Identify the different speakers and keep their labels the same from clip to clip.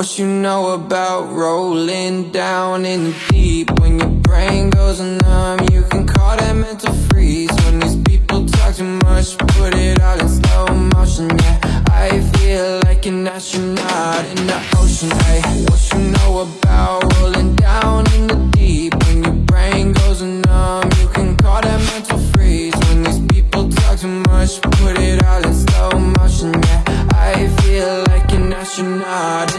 Speaker 1: What you know about rolling down in the deep? When your brain goes numb You can call that mental freeze. When these people talk too much Put it all in slow motion, yeah I feel like an astronaut in the ocean, hey What you know about rolling down in the deep? When your brain goes numb You can call that mental freeze. When these people talk too much Put it all in slow motion, yeah I feel like an astronaut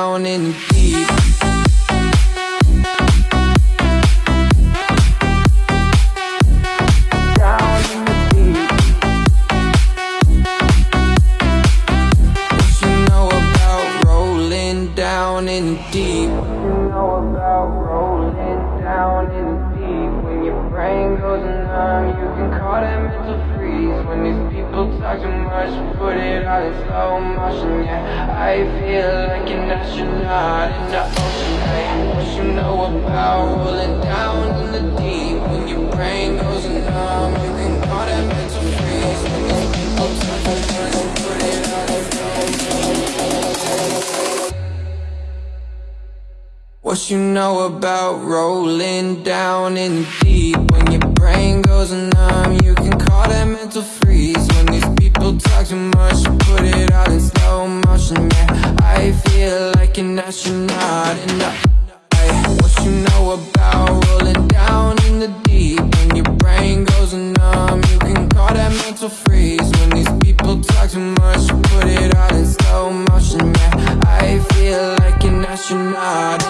Speaker 1: down in deep. Down in deep. You know about rolling down in too Put it in slow motion, yeah. I feel like an astronaut in the ocean, you know about rolling down in the deep. When your brain goes numb You can call that mental freeze. When Put it in what you know about rolling down in the deep? When your brain goes numb You can call I feel like an astronaut And I, I what you know about rolling down in the deep? When your brain goes numb You can call that mental freeze. When these people talk too much Put it all in slow motion, yeah I feel like an astronaut.